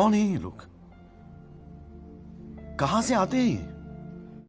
कौन है ये लोग? कहाँ से आते हैं ये?